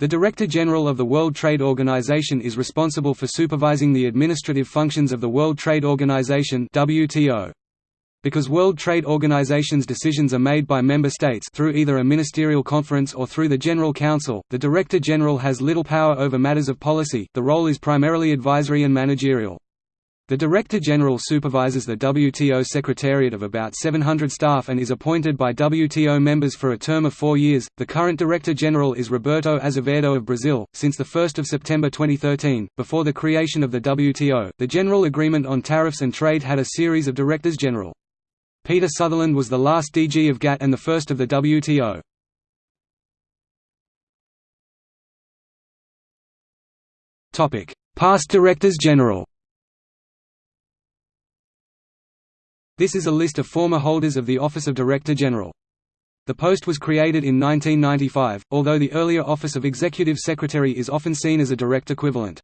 The Director General of the World Trade Organization is responsible for supervising the administrative functions of the World Trade Organization WTO. Because World Trade Organization's decisions are made by member states through either a ministerial conference or through the General Council, the Director General has little power over matters of policy the role is primarily advisory and managerial. The Director General supervises the WTO Secretariat of about 700 staff and is appointed by WTO members for a term of four years. The current Director General is Roberto Azevedo of Brazil. Since 1 September 2013, before the creation of the WTO, the General Agreement on Tariffs and Trade had a series of Directors General. Peter Sutherland was the last DG of GATT and the first of the WTO. Past Directors General This is a list of former holders of the Office of Director General. The post was created in 1995, although the earlier office of Executive Secretary is often seen as a direct equivalent.